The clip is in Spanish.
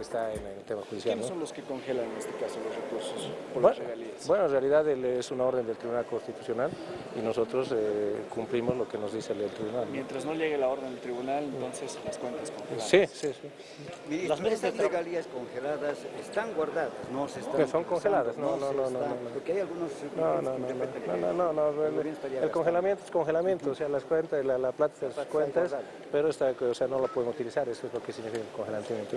está en el tema judicial. ¿Quiénes ¿no? son los que congelan en este caso los recursos por Bueno, las regalías? bueno, en realidad el- es una orden del Tribunal Constitucional y nosotros eh, cumplimos lo que nos dice el tribunal. ¿no? Mientras no llegue la orden del tribunal, entonces las cuentas congeladas. Sí, sí, sí. Las mesas de regalías congeladas están guardadas, no se están Que son congeladas, no, no, no, no, están- no, no. Porque hay algunos No, no, no, no, no, que no, no, no, el congelamiento es congelamiento, o sea, las cuentas, la, la plata de está cuentas, pero está, o sea, no la pueden utilizar, eso es lo que significa el congelamiento.